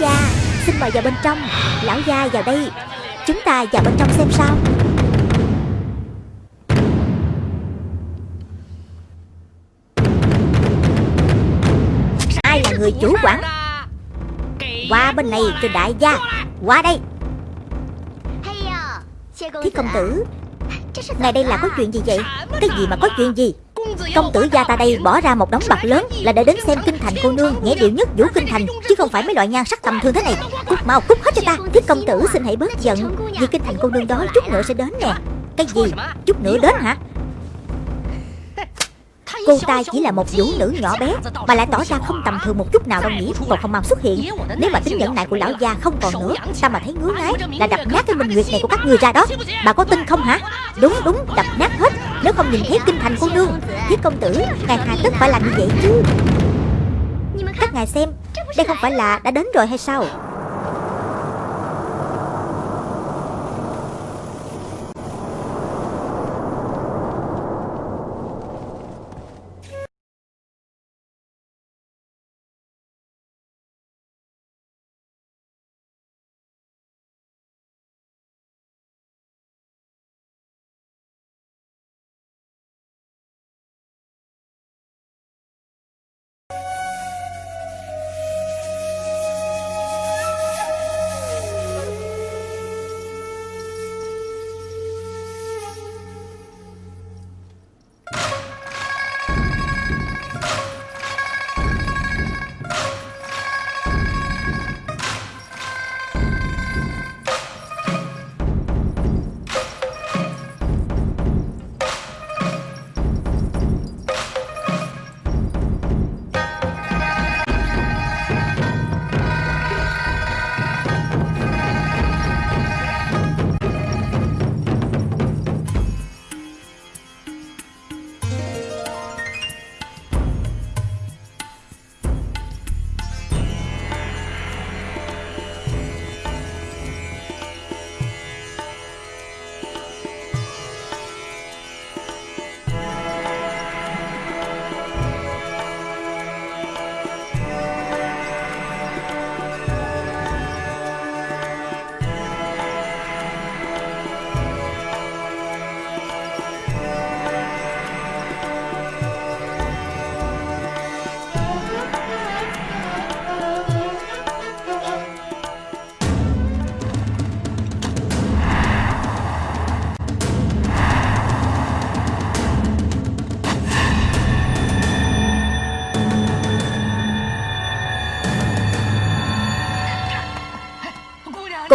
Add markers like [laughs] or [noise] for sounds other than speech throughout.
gia. Xin mời vào bên trong. Lão gia vào đây. Chúng ta vào bên trong xem sao. Ai là người chủ quản? Qua bên này cho đại gia. Qua đây. Thiết công tử, ngày đây là có chuyện gì vậy? Cái gì mà có chuyện gì? Công tử gia ta đây bỏ ra một đống bạc lớn Là để đến xem kinh thành cô nương Nhảy điệu nhất vũ kinh thành Chứ không phải mấy loại nhan sắc tầm thường thế này. Cút mau cút hết cho ta. Thiết công tử xin hãy bớt giận Vì kinh thành cô nương đó chút nữa sẽ đến nè. Cái gì? Chút nữa đến hả? Cô ta chỉ là một vũ nữ nhỏ bé Mà lại tỏ ra không tầm thường một chút nào đâu nhỉ. Còn không mau xuất hiện. Nếu mà tính nhẫn nại của lão gia không còn nữa Ta mà thấy ngứa ngáy Là đập nát cái minh nguyệt này của các người ra đó. Bà có tin không hả? Đúng đúng đập nát hết nếu không nhìn thấy kinh thành cô nương Thiết công tử, Ngài hà tất phải làm như vậy chứ. Các ngài xem, Đây không phải là đã đến rồi hay sao?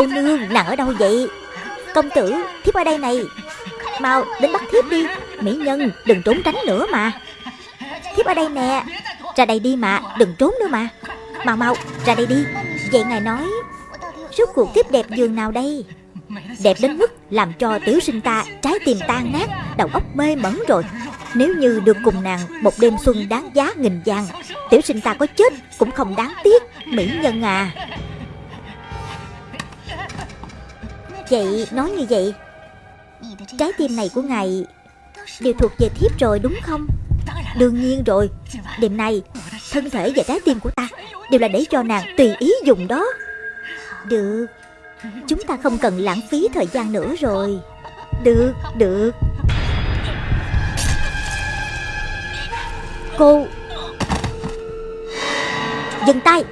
Cô nương nàng ở đâu vậy? Công tử, thiếp ở đây này. Mau đến bắt thiếp đi. Mỹ nhân, đừng trốn tránh nữa mà. Thiếp ở đây nè. Ra đây đi mà, đừng trốn nữa mà. Mau mau, ra đây đi. Vậy ngài nói Suốt cuộc thiếp đẹp giường nào đây? Đẹp đến mức làm cho tiểu sinh ta Trái tim tan nát, Đầu óc mê mẩn rồi. Nếu như được cùng nàng Một đêm xuân đáng giá nghìn vàng, Tiểu sinh ta có chết cũng không đáng tiếc, Mỹ nhân à. Vậy nói như vậy Trái tim này của ngài Đều thuộc về thiếp rồi đúng không? Đương nhiên rồi Đêm nay Thân thể và trái tim của ta Đều là để cho nàng tùy ý dùng đó. Được Chúng ta không cần lãng phí thời gian nữa rồi. Được, được. Cô Dừng tay.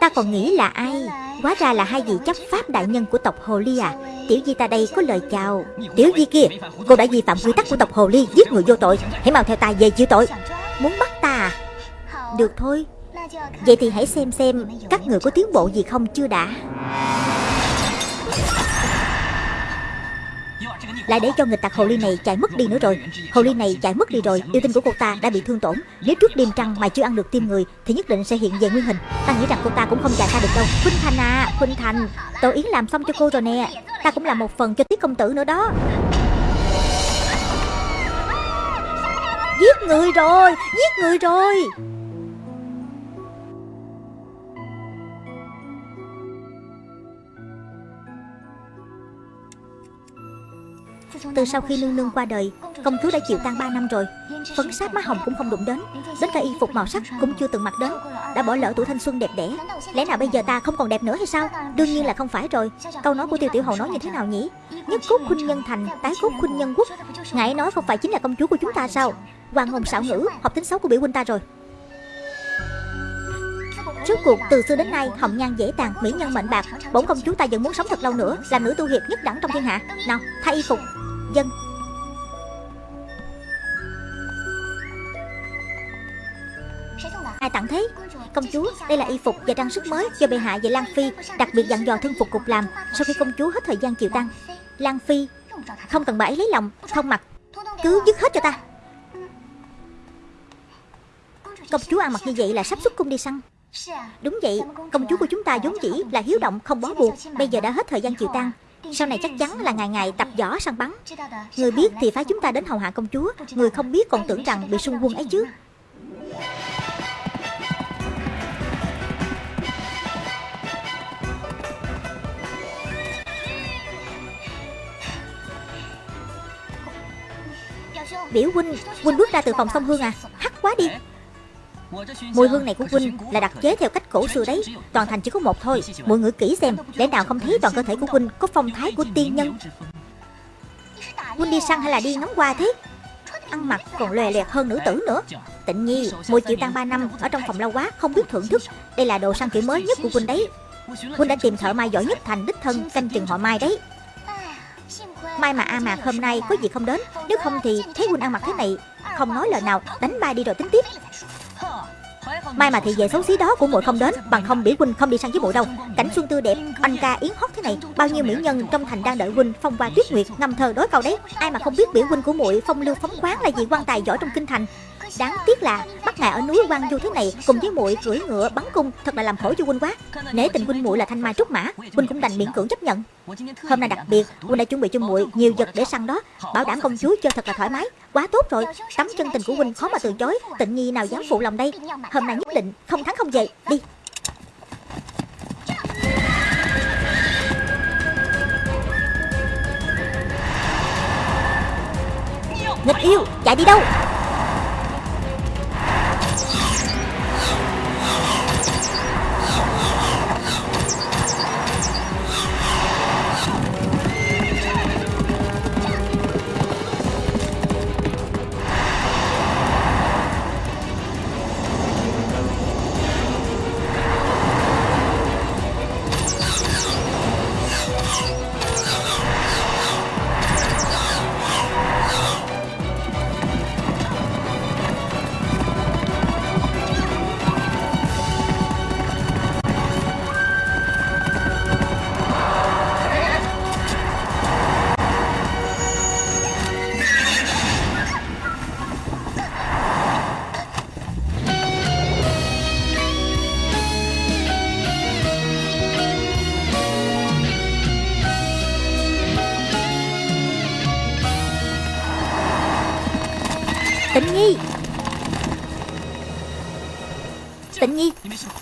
Ta còn nghĩ là ai? Quá ra là hai vị chấp pháp đại nhân của tộc Hồ Ly à. Tiểu Di ta đây có lời chào. Tiểu Di kia, Cô đã vi phạm quy tắc của tộc Hồ Ly, Giết người vô tội. Hãy mau theo ta về chịu tội. Muốn bắt ta à? Được thôi. Vậy thì hãy xem xem Các người có tiến bộ gì không chưa đã. Lại để cho nghịch tặc hồ ly này chạy mất đi nữa rồi. Hồ ly này chạy mất đi rồi, Yêu tinh của cô ta đã bị thương tổn. Nếu trước đêm trăng mà chưa ăn được tim người, Thì nhất định sẽ hiện về nguyên hình. Ta nghĩ rằng cô ta cũng không chạy ra được đâu. Khuynh Thành à Khuynh Thành, Tổ Yến làm xong cho cô rồi nè. Ta cũng làm một phần cho Tiết Công Tử nữa đó. Giết người rồi, Giết người rồi. Từ sau khi nương nương qua đời, Công chúa đã chịu tang 3 năm rồi. Phấn sát má hồng cũng không đụng đến Đến cả y phục màu sắc cũng chưa từng mặc đến, Đã bỏ lỡ tuổi thanh xuân đẹp đẽ. Lẽ nào bây giờ ta không còn đẹp nữa hay sao? Đương nhiên là không phải rồi. Câu nói của tiêu tiểu hầu nói như thế nào nhỉ? Nhất cốt khuynh nhân thành, Tái cốt khuynh nhân quốc. Ngài nói không phải chính là công chúa của chúng ta sao? Hoàng hồn xảo ngữ, Học tính xấu của biểu huynh ta rồi. Trước cuộc, từ xưa đến nay, hồng nhan dễ tàn, mỹ nhân mệnh bạc. Bổn công chúa ta vẫn muốn sống thật lâu nữa, Làm nữ tu hiệp nhất đẳng trong thiên hạ. Nào, thay y phục. Dân. Ai tặng thế? Công chúa đây là y phục và trang sức mới do bệ hạ và Lan Phi Đặc biệt dặn dò thân phục cục làm. Sau khi công chúa hết thời gian chịu tăng Lan Phi Không cần bà ấy lấy lòng Không mặc. Cứ dứt hết cho ta. Công chúa ăn mặc như vậy là sắp xuất cung đi săn. Đúng vậy, công chúa của chúng ta vốn chỉ là hiếu động không bó buộc Bây giờ đã hết thời gian chịu tăng sau này chắc chắn là ngày ngày tập võ săn bắn. Người biết thì phái chúng ta đến hầu hạ công chúa. Người không biết còn tưởng rằng bị xung quân ấy chứ. Biểu huynh, huynh bước ra từ phòng sông hương à? Hắc quá đi. Mùi hương này của huynh là đặc chế theo cách cổ xưa đấy, Toàn thành chỉ có một thôi. Mọi người kỹ xem, để nào không thấy toàn cơ thể của huynh có phong thái của tiên nhân. Huynh đi săn hay là đi ngắm hoa thế? Ăn mặc còn lòe lẹt hơn nữ tử nữa. Tịnh nhi Mùi chịu tăng 3 năm Ở trong phòng lâu quá Không biết thưởng thức. Đây là đồ săn kiểu mới nhất của huynh đấy. Huynh đã tìm thợ mai giỏi nhất thành đích thân Canh chừng họ mai đấy. Mai mà A Mạc hôm nay có gì không đến? Nếu không thì thấy huynh ăn mặc thế này, Không nói lời nào, Đánh bay đi rồi tính tiếp. Mai mà thị vệ xấu xí đó của muội không đến Bằng không biểu huynh không đi săn với muội đâu. Cảnh xuân tươi đẹp, anh ca yến hót thế này. Bao nhiêu mỹ nhân trong thành đang đợi huynh Phong qua tuyết nguyệt, ngâm thơ đối cầu đấy. Ai mà không biết biểu huynh của muội phong lưu phóng khoáng Là gì quan tài giỏi trong kinh thành. Đáng tiếc là bắt ngài ở núi quan du thế này Cùng với muội cưỡi ngựa, bắn cung Thật là làm khổ cho huynh quá. Nể tình huynh muội là thanh mai trúc mã, Huynh cũng đành miễn cưỡng chấp nhận. Hôm nay đặc biệt, Huynh đã chuẩn bị cho muội nhiều vật để săn đó, Bảo đảm công chúa chơi thật là thoải mái. Quá tốt rồi, Tấm chân tình của huynh khó mà từ chối. Tịnh nhi nào dám phụ lòng đây? Hôm nay nhất định không thắng không về. Đi. Nghịch yêu, chạy đi đâu?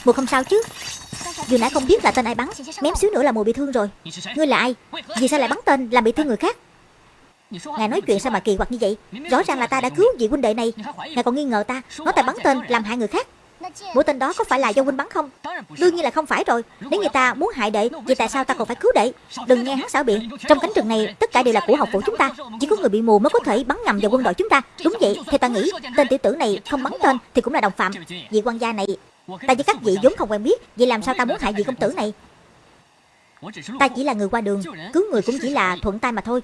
Mùa không sao chứ. Vừa nãy không biết là tên ai bắn, Mém xíu nữa là mùa bị thương rồi. Ngươi là ai? Vì sao lại bắn tên, làm bị thương người khác? Ngài nói chuyện sao mà kỳ quặc như vậy? Rõ ràng là ta đã cứu vị huynh đệ này. Ngài còn nghi ngờ ta. Nói ta bắn tên, làm hại người khác. Mũi tên đó có phải là do huynh bắn không? Đương nhiên là không phải rồi. Nếu người ta muốn hại đệ, Vậy tại sao ta còn phải cứu đệ? Đừng nghe hắn xảo biện. Trong cánh rừng này, tất cả đều là của học phủ chúng ta. Chỉ có người bị mù mới có thể bắn nhầm vào quân đội chúng ta. Đúng vậy Theo ta nghĩ Tên tiểu tử này không bắn tên Thì cũng là đồng phạm. Vị quan gia này Ta với các vị vốn không quen biết Vậy làm sao ta muốn hại vị công tử này? Ta chỉ là người qua đường Cứu người cũng chỉ là thuận tay mà thôi.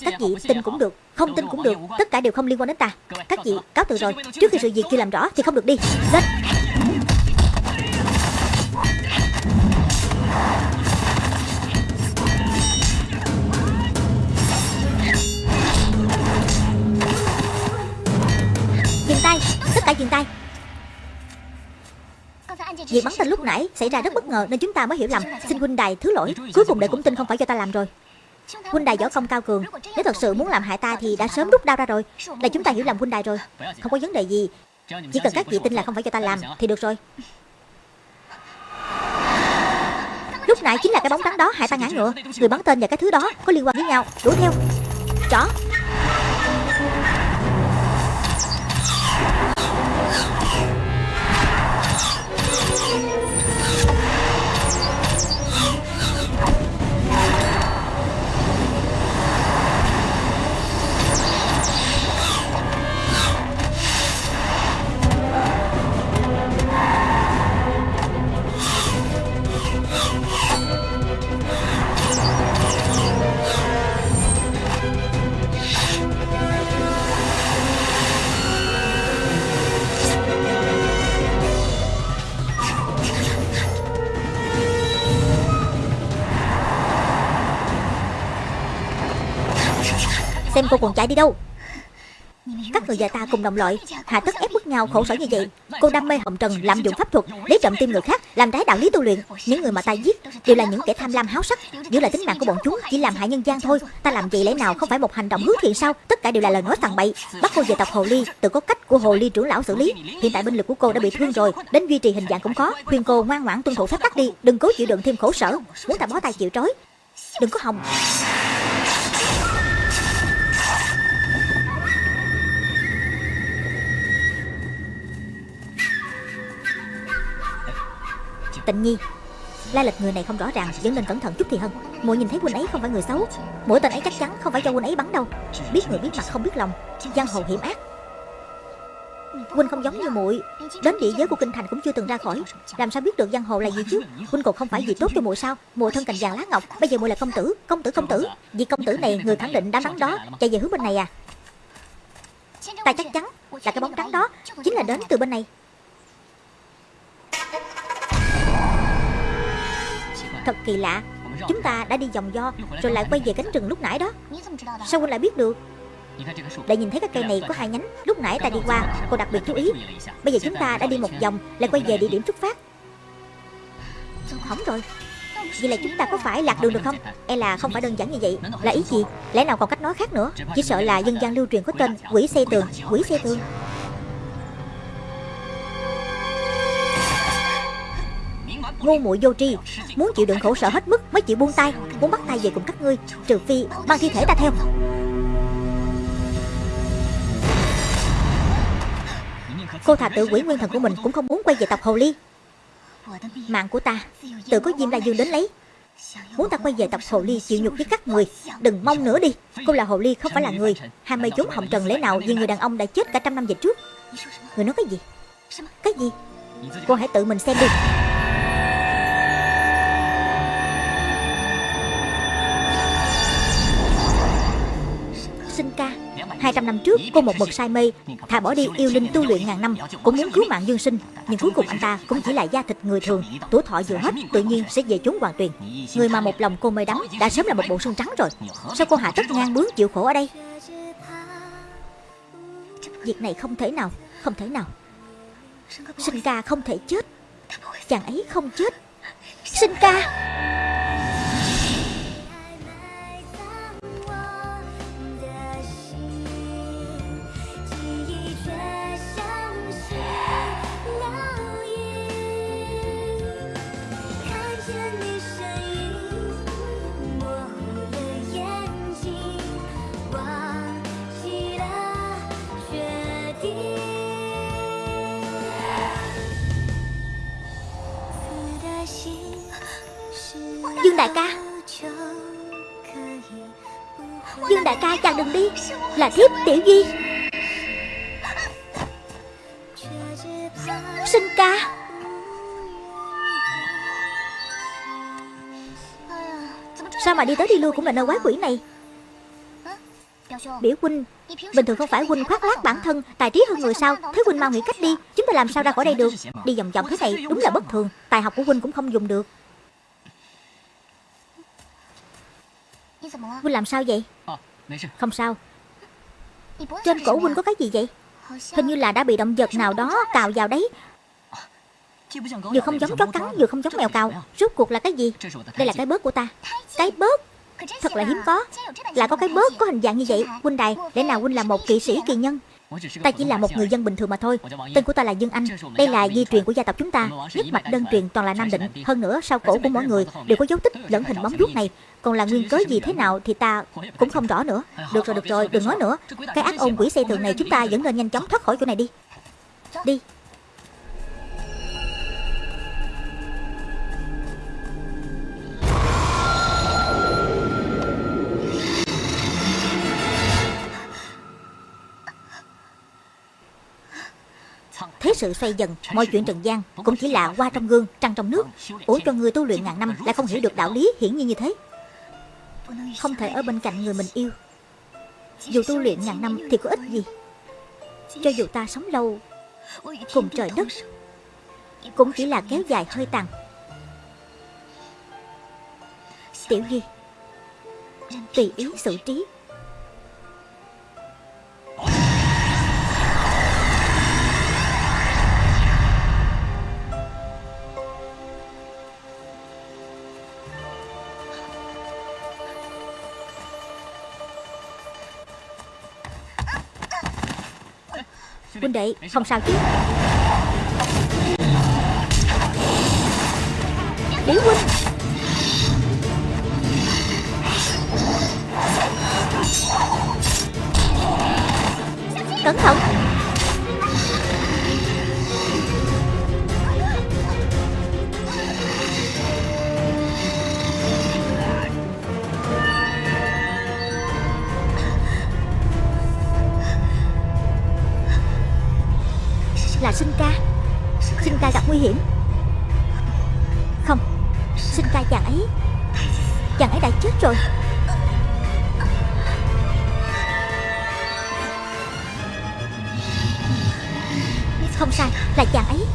Các vị tin cũng được Không tin cũng được Tất cả đều không liên quan đến ta. Các vị cáo từ rồi Trước khi sự việc chưa làm rõ thì không được đi. Lên Dừng tay Tất cả dừng tay Việc bắn tên lúc nãy xảy ra rất bất ngờ Nên chúng ta mới hiểu lầm. Xin huynh đài thứ lỗi. Cuối cùng đệ cũng tin không phải do ta làm rồi. Huynh đài võ công cao cường. Nếu thật sự muốn làm hại ta thì đã sớm rút đao ra rồi. Là chúng ta hiểu lầm huynh đài rồi Không có vấn đề gì. Chỉ cần các vị tin là không phải cho ta làm Thì được rồi. Lúc lúc nãy chính là cái bóng trắng đó hại ta ngã ngựa. Người bắn tên và cái thứ đó có liên quan với nhau. Đuổi theo. Chó Xem cô còn chạy đi đâu. Các người và ta cùng đồng loại Hạ tất ép bức nhau khổ sở như vậy. Cô đam mê hồng trần lạm dụng pháp thuật Lấy trộm tim người khác Làm trái đạo lý tu luyện. Những người mà ta giết Đều là những kẻ tham lam háo sắc. Giữ lại tính mạng của bọn chúng Chỉ làm hại nhân gian thôi. Ta làm vậy lẽ nào không phải một hành động hướng thiện sao? Tất cả đều là lời nói tàn bậy. Bắt cô về tộc Hồ Ly Tự có cách của Hồ Ly trưởng lão xử lý. Hiện tại binh lực của cô đã bị thương rồi Đến duy trì hình dạng cũng có. Khuyên cô ngoan ngoãn tuân thủ phép tắc đi Đừng cố chịu đựng thêm khổ sở. Muốn ta bó tay chịu trói Đừng có hòng Tịnh Nhi Lai lịch người này không rõ ràng, Vẫn nên cẩn thận chút thì hơn. Muội nhìn thấy huynh ấy không phải người xấu. Mỗi tên ấy chắc chắn không phải cho huynh ấy bắn đâu. Biết người biết mặt không biết lòng. Giang hồ hiểm ác. Huynh không giống như muội. Đến địa giới của kinh thành cũng chưa từng ra khỏi. Làm sao biết được giang hồ là gì chứ? Huynh còn không phải gì tốt cho muội sao? Muội thân cành vàng lá ngọc, Bây giờ muội là công tử Công tử công tử. Vì công tử này, người khẳng định đám bắn đó, Chạy về hướng bên này à. Ta chắc chắn là cái bóng trắng đó Chính là đến từ bên này. Thật kỳ lạ. Chúng ta đã đi vòng do Rồi lại quay về cánh rừng lúc nãy đó. Sao huynh lại biết được? Lại nhìn thấy cái cây này có hai nhánh, Lúc nãy ta đi qua, Cô đặc biệt chú ý. Bây giờ chúng ta đã đi một vòng, Lại quay về địa điểm xuất phát. Hỏng rồi. Vậy là chúng ta có phải lạc đường được không? E là không phải đơn giản như vậy. Là ý gì? Lẽ nào còn cách nói khác nữa? Chỉ sợ là dân gian lưu truyền có tên Quỷ xây tường, Quỷ xây tường. Ngu muội vô tri, muốn chịu đựng khổ sở hết mức mới chịu buông tay, muốn bắt tay về cùng các ngươi, trừ phi mang thi thể ta theo. Cô thà tự quỷ nguyên thần của mình cũng không muốn quay về tộc hồ ly. Mạng của ta, tự có diêm la dương đến lấy. Muốn ta quay về tộc hồ ly chịu nhục với các người, Đừng mong nữa đi. Cô là hồ ly không phải là người. Ham mê chúng hồng trần lẽ nào vì người đàn ông đã chết cả trăm năm về trước? Người nói cái gì? Cái gì? Cô hãy tự mình xem đi. 200 năm trước, cô một mực say mê. Thà bỏ đi yêu linh tu luyện ngàn năm, Cũng muốn cứu mạng dương sinh, Nhưng cuối cùng anh ta cũng chỉ là da thịt người thường, Tuổi thọ vừa hết, tự nhiên sẽ về chốn hoàng tuyền. Người mà một lòng cô mê đắm Đã sớm là một bộ xương trắng rồi. Sao cô hạ tất ngang bướng chịu khổ ở đây? Việc này không thể nào, Không thể nào. Sinh ca không thể chết. Chàng ấy không chết. Sinh ca! Dương đại ca. Dương đại ca chàng đừng đi, Là thiếp tiểu duy Sinh ca. Sao mà đi tới đi lui cũng là nơi quái quỷ này? Biểu huynh, Bình thường không phải huynh khoác lác bản thân, Tài trí hơn người sao? Thế huynh mau nghĩ cách đi, Chúng ta làm sao ra khỏi đây được? Đi vòng vòng thế này đúng là bất thường, Tài học của huynh cũng không dùng được. Huynh làm sao vậy? Không sao. Trên cổ huynh có cái gì vậy? Hình như là đã bị động vật nào đó cào vào đấy. Vừa không giống chó cắn Vừa không giống mèo cào. Rốt cuộc là cái gì? Đây là cái bớt của ta. Cái bớt? Thật là hiếm có. Là có cái bớt có hình dạng như vậy. Huynh đài Lẽ nào huynh là một kỵ sĩ kỳ nhân. Ta chỉ là một người dân bình thường mà thôi. Tên của ta là Dương Anh. Đây là di truyền của gia tộc chúng ta. Nhất mạch đơn truyền toàn là Nam Định. Hơn nữa sau cổ của mỗi người đều có dấu tích lẫn hình bóng vuốt này còn là nguyên cớ gì thế nào thì ta cũng không rõ nữa Được rồi được rồi đừng nói nữa Cái ác ôn quỷ xây tường này chúng ta vẫn nên nhanh chóng thoát khỏi chỗ này đi Đi Thế sự xoay dần, mọi chuyện trần gian cũng chỉ là qua trong gương, trăng trong nước. Ủa cho người tu luyện ngàn năm lại không hiểu được đạo lý hiển nhiên như thế. Không thể ở bên cạnh người mình yêu. Dù tu luyện ngàn năm thì có ích gì. Cho dù ta sống lâu cùng trời đất, cũng chỉ là kéo dài hơi tàn. Tiểu Ghi, tùy ý xử trí Huynh đệ không sao chứ? Điểu huynh! Cẩn thận! Là sinh ca? Sinh ca gặp nguy hiểm. Không, Sinh ca chàng ấy Chàng ấy đã chết rồi. Không sai, Là chàng ấy.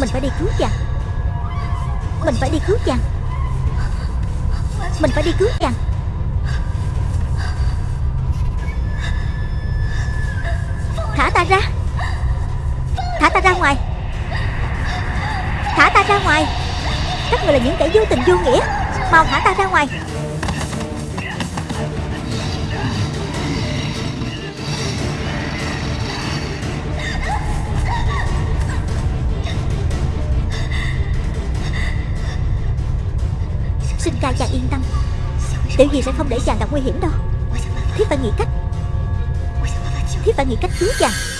Mình phải đi cứu chàng. Mình phải đi cứu chàng. Mình phải đi cứu chàng. Ta ra. Thả ta ra ngoài. Thả ta ra ngoài. Các người là những kẻ vô tình vô nghĩa. Mau thả ta ra ngoài. Xin ca chàng yên tâm. Tiểu gì sẽ không để chàng gặp nguy hiểm đâu. Thiết phải nghĩ cách. Thiết phải nghĩ cách cứu chàng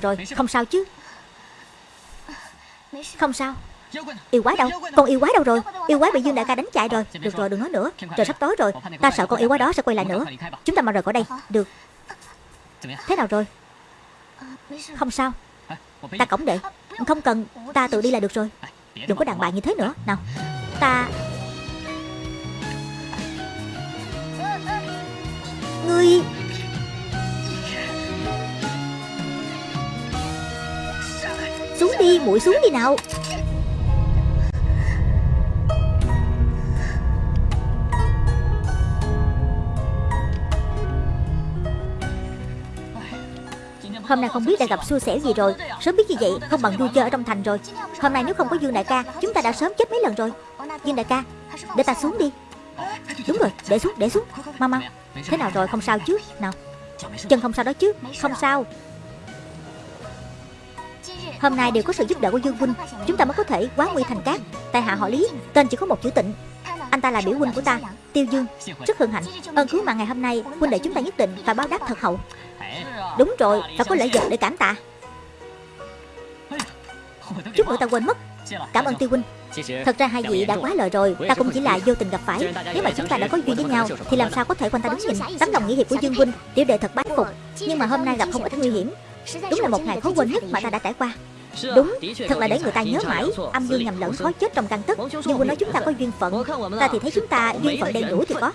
nào rồi Không sao chứ. Không sao. Yêu quái đâu? Con yêu quái đâu rồi? Yêu quái bị Dương Đại ca đánh chạy rồi. Được rồi đừng nói nữa. Trời sắp tối rồi. Ta sợ con yêu quái đó sẽ quay lại nữa. Chúng ta mau rời khỏi đây. Được. Thế nào rồi? Không sao. Ta cổng đệ. Không cần. Ta tự đi là được rồi. Đừng có đàn bà như thế nữa. Nào. Ta Ngươi đi, muội xuống đi nào. Hôm nay không biết đã gặp xui xẻo gì rồi. Sớm biết như vậy, không bằng vui chơi ở trong thành rồi. Hôm nay nếu không có Dương đại ca, Chúng ta đã sớm chết mấy lần rồi. Dương đại ca, Để ta xuống đi. Đúng rồi, để xuống để xuống. Mau mau. Thế nào rồi, không sao chứ? Nào. Chân không sao đó chứ? Không sao. Hôm nay đều có sự giúp đỡ của Dương Huynh. Chúng ta mới có thể quá nguy thành cát. Tại hạ họ Lý, Tên chỉ có một chữ tịnh. Anh ta là biểu huynh của ta, Tiêu Dương. Rất hân hạnh. Ơn cứu mạng ngày hôm nay, Huynh đệ chúng ta nhất định phải báo đáp thật hậu. Đúng rồi, Phải có lễ vật để cảm tạ. Chút nữa ta quên mất. Cảm ơn Tiêu Huynh. Thật ra hai vị đã quá lời rồi, Ta cũng chỉ là vô tình gặp phải. Nếu mà chúng ta đã có duyên với nhau, Thì làm sao có thể quanh ta đứng nhìn? Tấm lòng nghĩa hiệp của Dương Huynh Tiểu đệ thật bái phục. Nhưng mà hôm nay gặp không ít nguy hiểm. Đúng là một ngày khó quên nhất mà ta đã trải qua. Đúng, thật là để người ta nhớ mãi Âm dương nhầm lẫn khó chết trong căn tức. Nhưng Huynh nói chúng ta có duyên phận Ta thì thấy chúng ta duyên phận đen đủi thì có.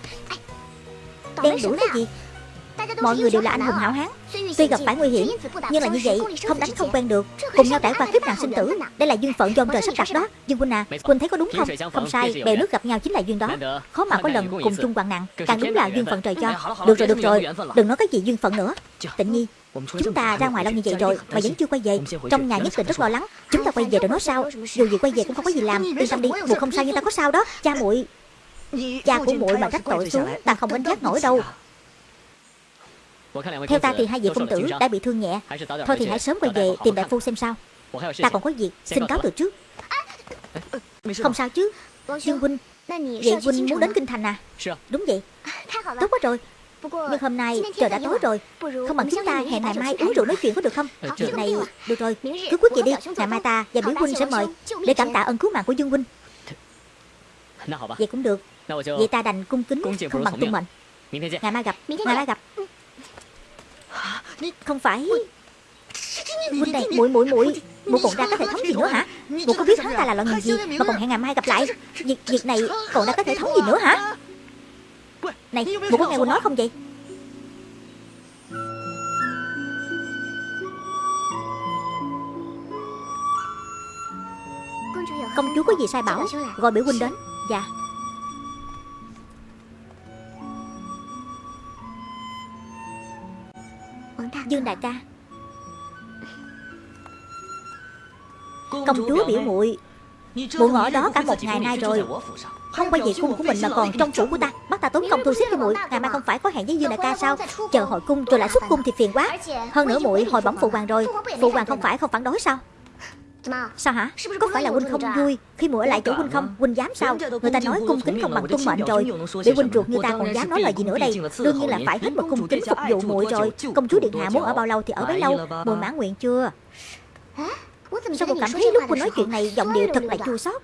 Đen đủi cái gì Mọi người đều là anh hùng hảo hán. Tuy gặp phải nguy hiểm Nhưng là như vậy Không đánh không quen được. Cùng nhau trải qua kiếp nạn sinh tử Đây là duyên phận do ông trời sắp đặt đó. Dương Huynh à Huynh thấy có đúng không? Không sai Bèo nước gặp nhau chính là duyên đó. Khó mà có lần cùng chung hoạn nạn. Càng đúng là duyên phận trời cho. Được rồi được rồi. Đừng nói cái gì duyên phận nữa. Tịnh nhi Chúng ta ra ngoài lâu như vậy rồi Mà vẫn chưa quay về. Trong nhà nhất định rất lo lắng. Chúng ta quay về rồi nói sao? Dù gì quay về cũng không có gì làm. Yên tâm đi Một không sao nhưng ta có sao đó. Cha muội Cha của muội mà trách tội xuống Ta không gánh giác nổi đâu theo ta thì hai vị công tử đã bị thương nhẹ. Thôi thì hãy sớm quay về tìm đại phu xem sao. Ta còn có việc Xin cáo từ trước. Không sao chứ. Dương Huynh Vậy Huynh muốn đến Kinh Thành à? Đúng vậy. Tốt quá rồi. Nhưng hôm nay trời đã tối rồi. Không bằng chúng ta hẹn ngày mai uống rượu nói chuyện có được không? Chuyện này được rồi. Cứ quyết vậy đi Ngày mai ta và biểu huynh sẽ mời Để cảm tạ ơn cứu mạng của Dương Huynh. Vậy cũng được Vậy ta đành cung kính Không bằng tung mệnh Ngày mai gặp Ngày mai gặp không phải. Huynh này muội muội muội. Muội còn ra có thể thống gì nữa hả? Muội có biết hắn ta là loại người gì? Mà còn hẹn ngày mai gặp lại. Việc việc này còn đã có thể thống gì nữa hả? Này muội có nghe Huynh nói không vậy? Công chúa có gì sai bảo? Gọi biểu huynh đến. Dạ Dương đại ca. Công chúa biểu muội Muội ngỏ đó cả một ngày nay rồi. Không quay về cung của mình mà còn trong phủ của ta. Bắt ta tốn công thu xếp cho muội. Ngày mai không phải có hẹn với Dương đại ca sao? Chờ hồi cung rồi lại xuất cung thì phiền quá. Hơn nữa muội hồi bẩm phụ hoàng rồi. Phụ hoàng không phải không phản đối sao Sao hả? Có phải là huynh không vui? Khi muội ở lại chỗ huynh không? Huynh dám sao? Người ta nói cung kính không bằng tuân mệnh rồi Để huynh ruột như ta còn dám nói lời gì nữa đây. Đương nhiên là phải hết một cung kính phục vụ muội rồi. Công chúa điện hạ muốn ở bao lâu thì ở bấy lâu? Muội mãn nguyện chưa? Sao muội cảm thấy lúc huynh nói chuyện này giọng điệu thật là chua xót.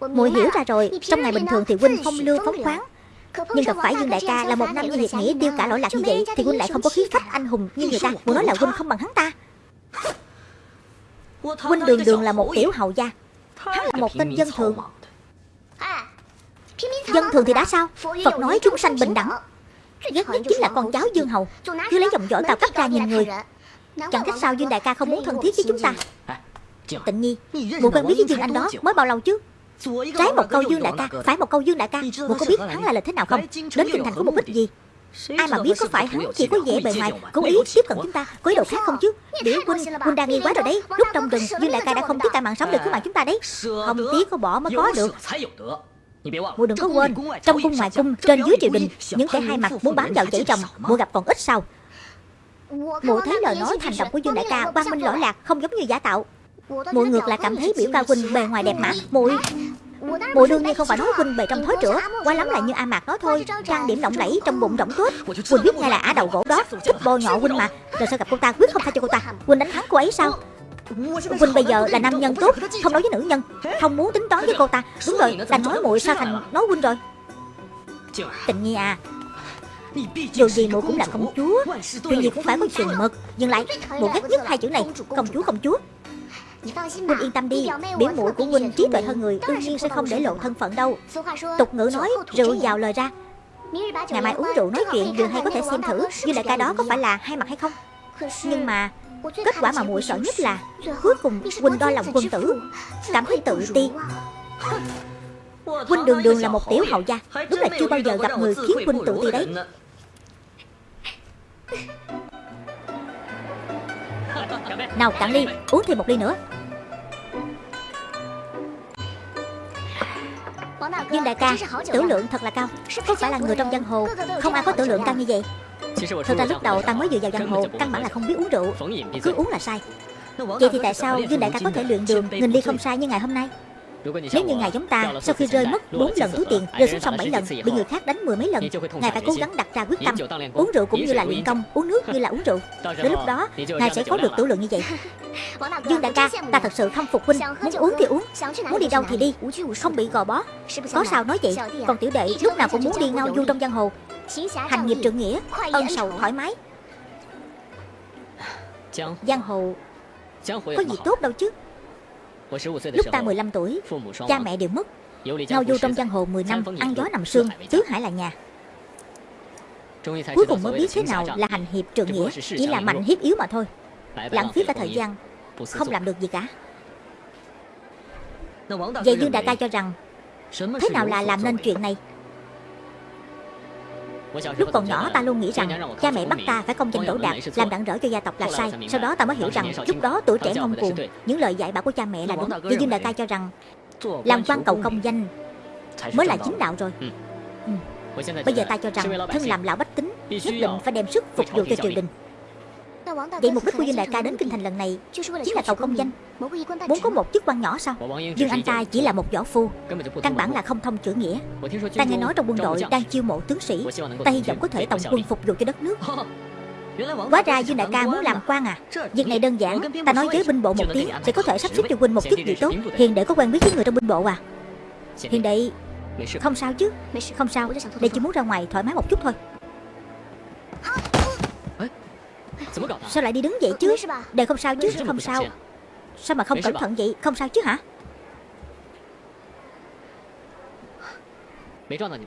Muội hiểu ra rồi. Trong ngày bình thường thì huynh phong lưu phóng khoáng. Nhưng gặp phải Dương Đại ca là một năm như hiệp nghĩa tiêu cả lỗi lạc như vậy Thì huynh lại không có khí phách anh hùng như người ta Muốn nói là huynh không bằng hắn ta Huynh đường đường là một tiểu hầu gia. Hắn là một tên dân thường. Dân thường thì đã sao? Phật nói chúng sanh bình đẳng. Ghét nhất chính là con cháu Dương Hầu. Cứ lấy giọng võ cao cấp ra nhìn người. Chẳng trách sao Dương Đại ca không muốn thân thiết với chúng ta. Tịnh Nhi Mụ quen biết với Dương Anh đó mới bao lâu chứ? Trái một câu Dương Đại ca Phải một câu Dương Đại ca. Mụ có biết hắn là lịch thế nào không? Đến kinh thành có mục đích gì Ai mà biết có phải hắn chỉ có vẻ bề ngoài Cố ý tiếp cận chúng ta Có ý đồ khác không chứ? Biểu huynh Huynh đang nghi quá rồi đấy. Lúc trong rừng Dương đại ca đã không tiếc tai mạng sống để cứu mạng chúng ta đấy. Không tiếc có bỏ mới có được. Mùa đừng có quên. Trong cung ngoài cung Trên dưới triều đình Những kẻ hai mặt muốn bám vào chảy chồng Mùa gặp còn ít sao? Mụ thấy lời nói hành động của Dương đại ca quang minh lỗi lạc Không giống như giả tạo. Mụ ngược lại cảm thấy biểu ca huynh bề ngoài đẹp mà. Mùi Mùa đương nhiên không phải nói huynh bề trong thối rửa Quá lắm là như A Mạc nói thôi. Trang điểm lộng lẫy trong bụng rỗng tuyết, Huynh biết ngay là Á đầu gỗ đó. Thích bôi nhọ huynh mà. Rồi sao gặp cô ta? Quyết không tha cho cô ta. Huynh đánh thắng cô ấy sao? Huynh bây giờ là nam nhân tốt Không nói với nữ nhân. Không muốn tính toán với cô ta. Đúng rồi Đành nói muội sao thành nói huynh rồi. Tình nhi à. Dù gì muội cũng là công chúa. Chuyện gì cũng phải có chừng mực Nhưng lại muội ghét nhất hai chữ này. Công chúa công chúa. Huynh yên tâm đi Biểu mũi của Huynh trí tuệ hơn người Đương nhiên sẽ không để lộ thân phận đâu. Tục ngữ nói rượu vào lời ra. Ngày mai uống rượu nói chuyện Điều hay có thể xem thử Như đại ca đó có phải là hai mặt hay không. Nhưng mà Kết quả mà muội sợ nhất là Cuối cùng Huynh đo lòng quân tử Cảm thấy tự ti. Huynh đường đường là một tiểu hậu gia Đúng là chưa bao giờ gặp người khiến Huynh tự ti đấy nào cạn ly Uống thêm một ly nữa. Dương đại ca Tử lượng thật là cao. Có phải là người trong giang hồ. Không ai có tử lượng cao như vậy. Thật ra lúc đầu ta mới vừa vào giang hồ, Căn bản là không biết uống rượu. Cứ uống là sai. Vậy thì tại sao Dương đại ca có thể luyện đường Nghìn ly không sai như ngày hôm nay? Nếu như ngài giống ta Sau khi rơi mất 4 lần túi tiền Rơi xuống sông 7 lần Bị người khác đánh mười mấy lần. Ngài phải cố gắng đặt ra quyết tâm. Uống rượu cũng như là luyện công Uống nước như là uống rượu. Đến lúc đó Ngài sẽ có được tử lượng như vậy. Dương đại ca Ta thật sự không phục huynh. Muốn uống thì uống Muốn đi đâu thì đi. Không bị gò bó. Có sao nói vậy? Còn tiểu đệ lúc nào cũng muốn đi ngao du trong giang hồ. Hành nghiệp trượng nghĩa Ân sầu thoải mái. Giang hồ Có gì tốt đâu chứ Lúc ta 15 tuổi Cha mẹ đều mất. Ngao du trong giang hồ 10 năm Ăn gió nằm sương Tứ hải là nhà? Cuối cùng mới biết thế nào là hành hiệp trượng nghĩa Chỉ là mạnh hiếp yếu mà thôi. Lãng phí cả thời gian Không làm được gì cả. Vậy Dương Đại ca cho rằng Thế nào là làm nên chuyện này Lúc còn nhỏ ta luôn nghĩ rằng Cha mẹ bắt ta phải công danh đỗ đạt Làm đặng rỡ cho gia tộc là sai. Sau đó ta mới hiểu rằng Lúc đó tuổi trẻ ngông cuồng Những lời dạy bảo của cha mẹ là đúng. Vì Dương Đại ca cho rằng Làm quan cầu công danh Mới là chính đạo rồi. ừ. Bây giờ ta cho rằng Thân làm lão bách tính Nhất định phải đem sức phục vụ cho triều đình Vậy mục đích của Dương Đại ca đến Kinh Thành lần này Chính là cầu công danh. Muốn có một chức quan nhỏ sao? Dương anh ta chỉ là một võ phu. Căn bản là không thông chữ nghĩa. Ta nghe nói trong quân đội đang chiêu mộ tướng sĩ Ta hy vọng có thể tổng quân phục vụ cho đất nước. Hóa ra Dương Đại ca muốn làm quan à. Việc này đơn giản. Ta nói với binh bộ một tiếng Sẽ có thể sắp xếp cho huynh một chức gì tốt Hiền đệ có quen biết với người trong binh bộ à. Hiền đệ Không sao chứ. Không sao Đệ chỉ muốn ra ngoài thoải mái một chút thôi Sao lại đi đứng vậy chứ? Đệ không sao chứ Không sao. Sao mà không cẩn thận vậy? Không sao chứ hả?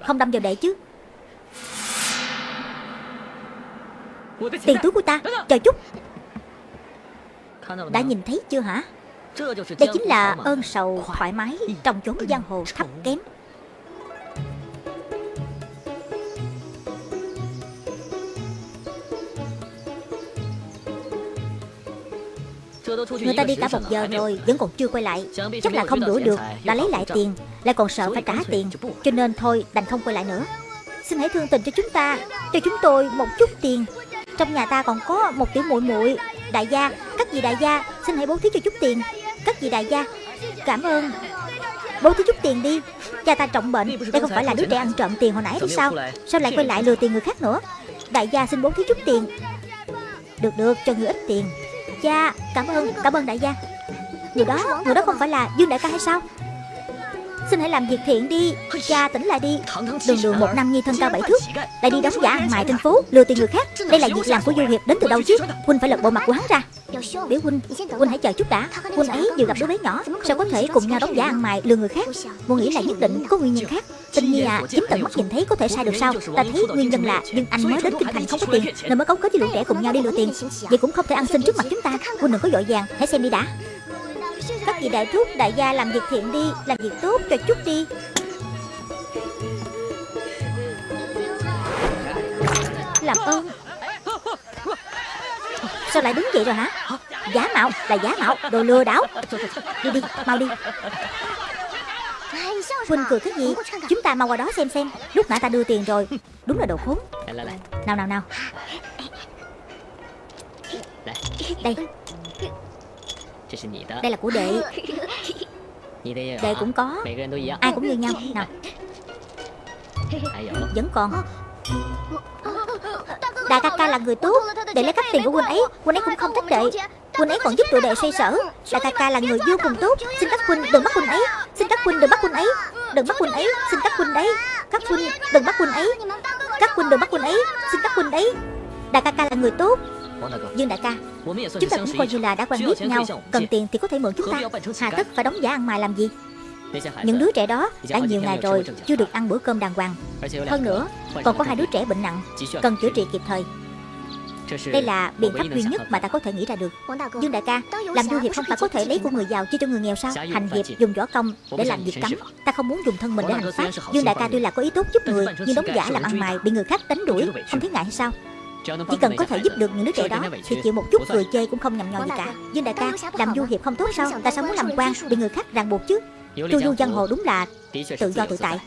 Không đâm vào đệ chứ. Tiền túi của ta. Chờ chút. Đã nhìn thấy chưa hả? Đây chính là ơn sầu thoải mái Trong chốn giang hồ thấp kém Người ta đi cả một giờ rồi Vẫn còn chưa quay lại. Chắc là không đuổi được Đã lấy lại tiền Lại còn sợ phải trả tiền. Cho nên thôi đành không quay lại nữa. Xin hãy thương tình cho chúng ta Cho chúng tôi một chút tiền. Trong nhà ta còn có một tiểu muội muội Đại gia. Các vị đại gia Xin hãy bố thí cho chút tiền. Các vị đại gia Cảm ơn. Bố thí chút tiền đi. Cha ta trọng bệnh Đây không phải là đứa trẻ ăn trộm tiền hồi nãy thì sao? Sao lại quay lại lừa tiền người khác nữa? Đại gia xin bố thí chút tiền. Được được cho người ít tiền Cha Cảm ơn Cảm ơn đại gia. Người đó Người đó không phải là Dương đại ca hay sao? Xin hãy làm việc thiện đi. Cha tỉnh lại đi. Đường đường một năm nhi thân cao bảy thước. Lại đi đóng giả ăn mại trên phố Lừa tiền người khác. Đây là việc làm của Du Hiệp đến từ đâu chứ? Huynh phải lật bộ mặt của hắn ra. Biểu Huynh Huynh hãy chờ chút đã. Huynh ấy vừa gặp đứa bé nhỏ. Sao có thể cùng nhau đóng giả ăn mại lừa người khác? Muôn nghĩ là nhất định có nguyên nhân khác. Tình nhi à Chính tận mắt nhìn thấy có thể sai được sao? Ta thấy nguyên nhân là Nhưng anh mới đến kinh thành không có tiền Nên mới cấu kết với lũ trẻ cùng nhau đi lừa tiền Vậy cũng không thể ăn xin trước mặt chúng ta Huynh đừng có vội vàng Hãy xem đi đã các vị đại thúc đại gia làm việc thiện đi Làm việc tốt cho chút đi. Làm ơn. Sao lại đứng vậy rồi hả? Giả mạo là giả mạo Đồ lừa đảo. Đi đi mau đi. Huynh cười cái gì? Chúng ta mau qua đó xem xem. Lúc nãy ta đưa tiền rồi. Đúng là đồ khốn. Nào nào nào. Đây đây là của đệ. [laughs] Đệ cũng có. Ai cũng như nhau. [laughs] Nào. Vẫn còn. Đại ca ca là người tốt. Đệ lấy cắp tiền của huynh ấy. Huynh ấy cũng không trách đệ. Huynh ấy còn giúp tụi đệ xoay sở. Đại ca ca là người vô cùng tốt. Xin các huynh đừng bắt huynh ấy. Xin các huynh đừng bắt huynh ấy. Đừng bắt huynh ấy. Xin các huynh đấy. Các huynh đừng bắt huynh ấy. Các huynh đừng bắt huynh ấy. Xin các huynh đấy. Đại ca ca là người tốt Dương đại ca, Chúng ta cũng coi như là đã quen biết nhau, Cần tiền thì có thể mượn chúng ta. Hà tất phải đóng giả ăn mài làm gì? Những đứa trẻ đó đã nhiều ngày rồi Chưa được ăn bữa cơm đàng hoàng. Hơn nữa, còn có hai đứa trẻ bệnh nặng, Cần chữa trị kịp thời. Đây là biện pháp duy nhất mà ta có thể nghĩ ra được. Dương đại ca, Làm du hiệp không phải có thể lấy của người giàu chia cho người nghèo sao? Hành hiệp dùng võ công để làm việc cấm. Ta không muốn dùng thân mình để hành pháp. Dương đại ca tuy là có ý tốt giúp người, Nhưng đóng giả làm ăn mài bị người khác đánh đuổi, Không thấy ngại hay sao? Chỉ cần có thể giúp được những đứa trẻ đó Thì chịu một chút cười chê cũng không nhầm nhò gì cả. Dương đại ca làm du hiệp không tốt sao? Tại sao muốn làm quan bị người khác ràng buộc chứ. Chu du giang hồ đúng là tự do tự tại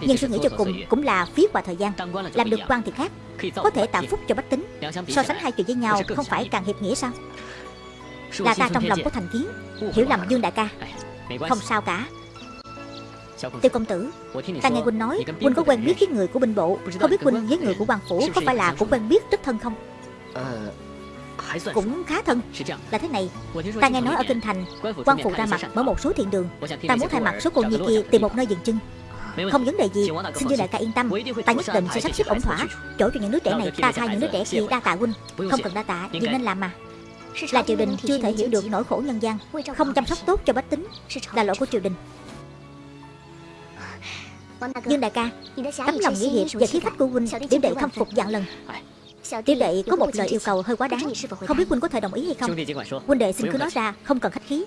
Nhưng suy nghĩ cho cùng cũng là phí qua thời gian. Làm được quan thì khác. Có thể tạo phúc cho bách tính. So sánh hai chuyện với nhau không phải càng hiệp nghĩa sao? Là ta trong lòng có thành kiến. Hiểu lầm Dương đại ca. Không sao cả Tiêu công tử Ta nghe Huynh nói Huynh có quen biết với người của binh bộ Không biết Huynh với người của quan phủ Có phải là cũng quen biết rất thân không? Cũng khá thân. Là thế này Ta nghe nói ở Kinh Thành quan phủ ra mặt mở một số thiện đường. Ta muốn thay mặt số cô nhi kia tìm một nơi dừng chân. Không vấn đề gì. Xin Dương đại ca yên tâm. Ta nhất định sẽ sắp xếp ổn thỏa Chỗ cho những đứa trẻ này. Ta thay những đứa trẻ kia đa tạ huynh. Không cần đa tạ Nhưng nên làm mà. Là triều đình chưa thể hiểu được nỗi khổ nhân gian Không chăm sóc tốt cho bách tính Là lỗi của triều đình Dương đại ca, Tấm lòng nghĩa hiệp và khí phách của huynh Tiểu đệ khâm phục dạng lần. Tiểu đệ có một lời yêu cầu hơi quá đáng. Không biết huynh có thể đồng ý hay không? Huynh đệ xin cứ nói ra, Không cần khách khí.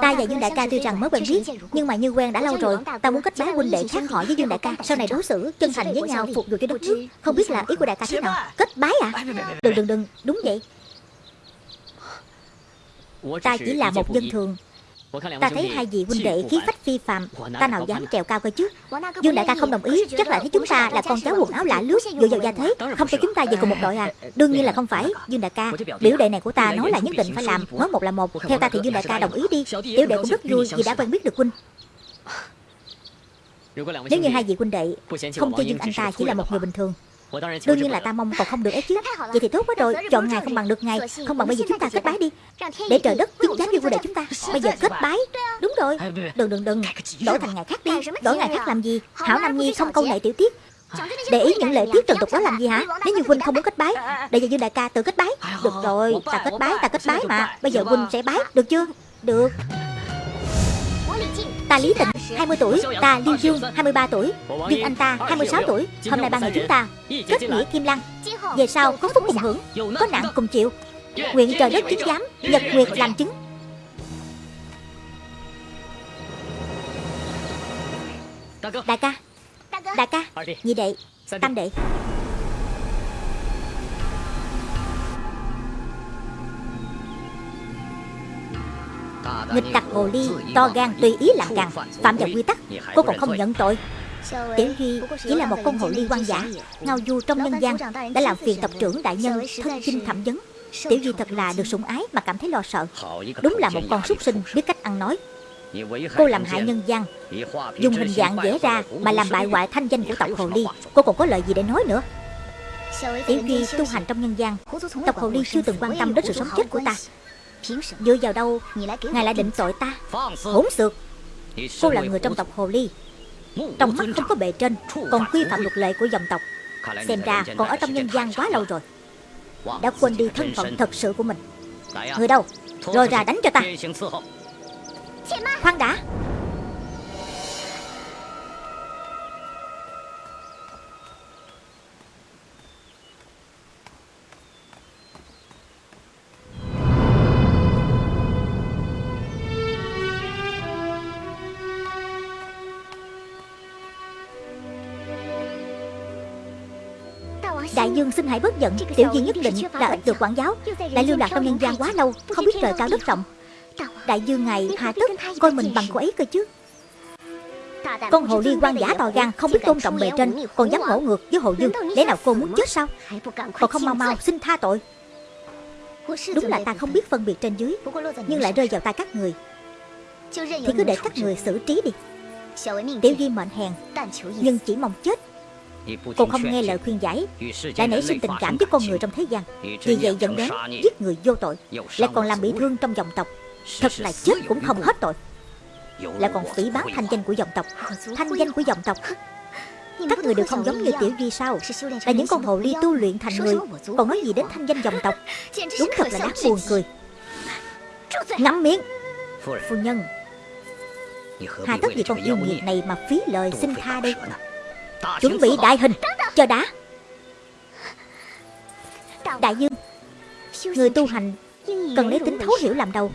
Ta và Dương Đại ca tuy rằng mới quen biết, Nhưng mà như quen đã lâu rồi, Ta muốn kết bái huynh đệ khác họ với Dương Đại ca. Sau này đối xử, chân thành với nhau, phục vụ cho đất nước. Không biết là ý của Đại ca thế nào? Kết bái à? Đừng đừng đừng. Đúng vậy. Ta chỉ là một dân thường. Ta thấy hai vị huynh đệ khí phách phi phàm Ta nào dám trèo cao cơ chứ? Dương đại ca không đồng ý Chắc là thấy chúng ta là con cháu quần áo lạ lướt Dựa vào gia thế. Không cho chúng ta về cùng một đội à. Đương nhiên là không phải. Dương đại ca Biểu đệ này của ta nói là nhất định phải làm Nói một là một. Theo ta thì Dương đại ca đồng ý đi. Tiểu đệ cũng rất vui vì đã quen biết được huynh. Nếu như hai vị huynh đệ Không cho Dương anh ta chỉ là một người bình thường Đương nhiên là ta mong còn không được ấy chứ Vậy thì tốt quá rồi Chọn ngày không bằng được ngày. Không bằng bây giờ chúng ta kết bái đi. Để trời đất chứng giám cho vua đệ chúng ta Bây giờ kết bái. Đúng rồi. Đừng đừng đừng. Đổi thành ngày khác đi. Đổi ngày khác làm gì? Hảo Nam Nhi không câu nệ tiểu tiết. Để ý những lễ tiết trần tục đó làm gì hả? Nếu như huynh không muốn kết bái Để giờ Dương đại ca tự kết bái. Được rồi Ta kết bái ta kết bái mà. Bây giờ huynh sẽ bái. Được chưa? Được. Ta Lý Tịnh 20 tuổi, Ta Liêu Dương 23 tuổi Dương anh ta 26 tuổi, Hôm nay ba người chúng ta Kết nghĩa Kim Lăng. Về sau có phúc cùng hưởng, Có nạn cùng chịu. Nguyện trời đất chứng giám Nhật Nguyệt làm chứng. Đại ca Đại ca, Nhị đệ, Tam đệ. Nghịch tặc hồ ly To gan tùy ý làm càng, Phạm vào quy tắc, Cô còn không nhận tội. Tiểu Duy chỉ là một con hồ ly quan giả Ngao du trong nhân gian, Đã làm phiền tộc trưởng đại nhân, Thân chinh thẩm vấn. Tiểu Duy thật là được sủng ái mà cảm thấy lo sợ. Đúng là một con súc sinh, biết cách ăn nói. Cô làm hại nhân gian, Dùng hình dạng vẽ ra Mà làm bại hoại thanh danh của tộc Hồ Ly. Cô còn có lời gì để nói nữa? Tiểu Duy tu hành trong nhân gian, Tộc Hồ Ly chưa từng quan tâm đến sự sống chết của ta. Dựa vào đâu? Ngài lại định tội ta. Hỗn xược. Cô là người trong tộc Hồ Ly. Trong mắt không có bề trên Còn quy phạm luật lệ của dòng tộc. Xem ra còn ở trong nhân gian quá lâu rồi. Đã quên đi thân phận thật sự của mình. Người đâu? Rồi ra đánh cho ta. Khoan đã Đại dương xin hãy bớt giận Tiểu Di nhất định là ít được quản giáo. Đã lưu lạc trong nhân gian quá lâu Không biết trời cao đất rộng. Đại dương ngài hạ tức Coi mình bằng cô ấy cơ chứ. Con hồ ly quan giả to gan Không biết tôn trọng bề trên Còn dám ngỗ ngược với hồ dương Để nào cô muốn chết sao? Còn không mau mau xin tha tội. Đúng là ta không biết phân biệt trên dưới Nhưng lại rơi vào tay các người. Thì cứ để các người xử trí đi. Tiểu Di mệnh hèn Nhưng chỉ mong chết Cô không nghe lời khuyên giải. Lại nảy sinh tình cảm với con người trong thế gian. Vì vậy dẫn đến giết người vô tội. Lại còn làm bị thương trong dòng tộc. Thật là chết cũng không hết tội. Lại còn phỉ bán thanh danh của dòng tộc. Thanh danh của dòng tộc. Các người đều không giống như Tiểu Duy sao. Là những con hồ ly tu luyện thành người. Còn nói gì đến thanh danh dòng [laughs] tộc? Đúng thật là đáng buồn cười. Ngắm miệng Phu nhân. Hà tất vì con yêu nghiệt này mà phí lời xin tha đây Chuẩn bị đại hình. Chờ đã Đại dương. Người tu hành Cần lấy tính thấu hiểu làm đầu.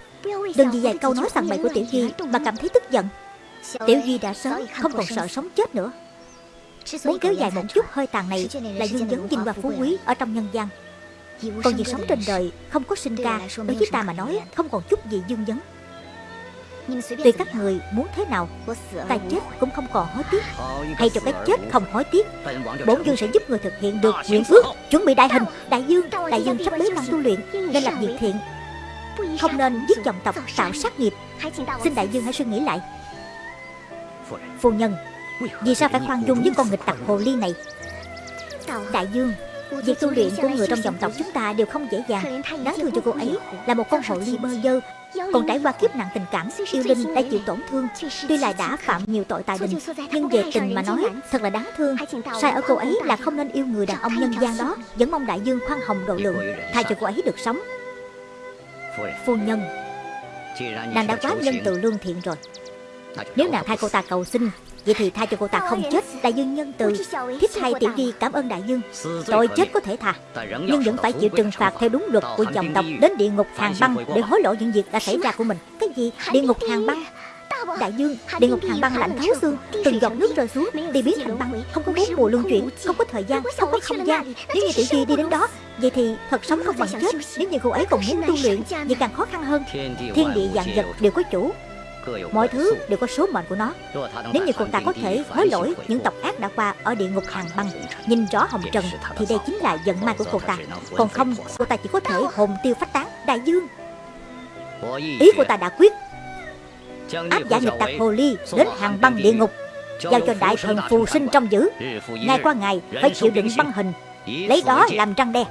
Đừng vì vài câu nói sằng bậy của Tiểu Duy Mà cảm thấy tức giận. Tiểu Duy đã sớm không còn sợ sống chết nữa. Muốn kéo dài một chút hơi tàn này Là dương dấn vinh hoa phú quý Ở trong nhân gian. Còn việc sống trên đời Không có sinh ca Đối với ta mà nói Không còn chút gì dương dấn. Tùy các người muốn thế nào Ta chết cũng không còn hối tiếc. Hay cho cái chết không hối tiếc. Bổn dương sẽ giúp người thực hiện được nguyện ước Chuẩn bị đại hình. Đại dương Đại dương sắp bế quan tu luyện Nên làm việc thiện. Không nên giết dòng tộc tạo sát nghiệp. Xin đại dương hãy suy nghĩ lại. Phu nhân Vì sao phải khoan dung với con nghịch tặc hồ ly này? Đại dương Việc tu luyện của người trong dòng tộc chúng ta đều không dễ dàng. Đáng thương cho cô ấy Là một con hồ ly bơ dơ. Còn trải qua kiếp nạn tình cảm Yêu Linh đã chịu tổn thương. Tuy là đã phạm nhiều tội tài đình Nhưng về tình mà nói thật là đáng thương. Sai ở cô ấy là không nên yêu người đàn ông nhân gian đó. Vẫn mong đại dương khoan hồng độ lượng Tha cho cô ấy được sống. Phu nhân Nàng đã quá nhân từ lương thiện rồi. Nếu nàng thay cô ta cầu xin Vậy thì tha cho cô ta không chết. Đại dương nhân từ Thiếp thay tiểu di cảm ơn đại dương. Tội chết có thể tha Nhưng vẫn phải chịu trừng phạt theo đúng luật của dòng tộc Đến địa ngục hàng băng Để hối lộ những việc đã xảy ra của mình. Cái gì? Địa ngục hàng băng. Đại dương, địa ngục hàng băng lạnh thấu xương Từng giọt nước rơi xuống Đi biến thành băng Không có bốn mùa luân chuyển Không có thời gian Không có không gian. Nếu như tiểu di đi đến đó Vậy thì thật sống không bằng chết Nếu như cô ấy còn muốn tu luyện Vậy càng khó khăn hơn Thiên địa vạn vật đều có chủ Mọi thứ đều có số mệnh của nó. Nếu như cô ta có thể hối lỗi những tộc ác đã qua ở địa ngục hàng băng, Nhìn rõ hồng trần, Thì đây chính là vận ma của cô ta. Còn không, cô ta chỉ có thể hồn tiêu phách tán Đại dương. Ý của ta đã quyết Áp giả nghịch tặc hồ ly Đến hàng băng địa ngục, Giao cho đại thần phù sinh trong giữ. Ngày qua ngày phải chịu đựng băng hình, Lấy đó làm răng đe.